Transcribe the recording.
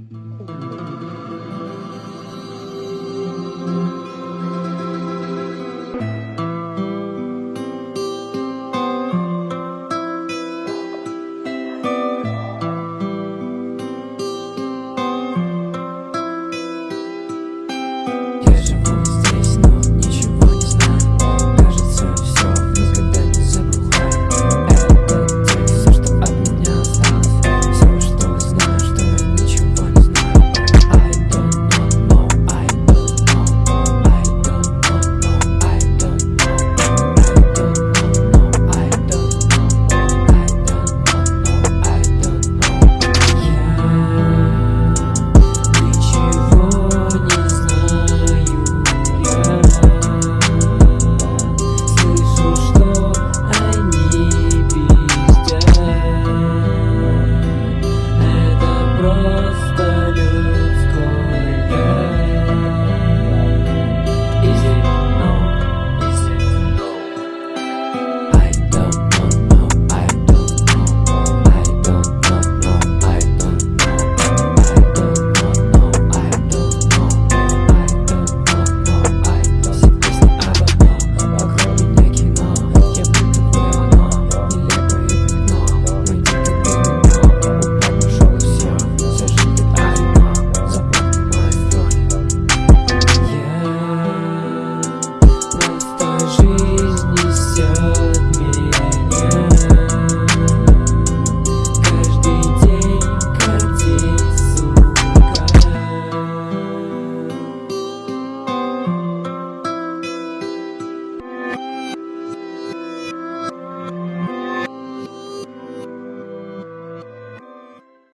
Ooh. Senhor.